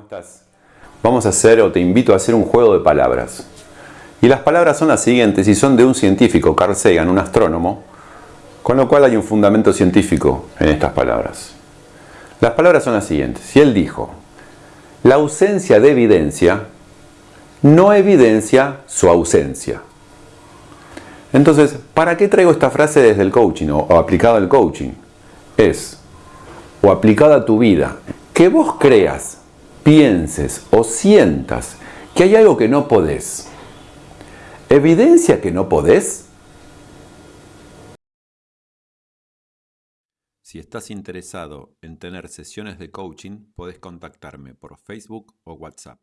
estás? Vamos a hacer o te invito a hacer un juego de palabras. Y las palabras son las siguientes y son de un científico, Carl Sagan, un astrónomo, con lo cual hay un fundamento científico en estas palabras. Las palabras son las siguientes. Y él dijo, la ausencia de evidencia no evidencia su ausencia. Entonces, ¿para qué traigo esta frase desde el coaching o, o aplicada al coaching? Es, o aplicada a tu vida, que vos creas pienses o sientas que hay algo que no podés, ¿evidencia que no podés? Si estás interesado en tener sesiones de coaching, podés contactarme por Facebook o WhatsApp.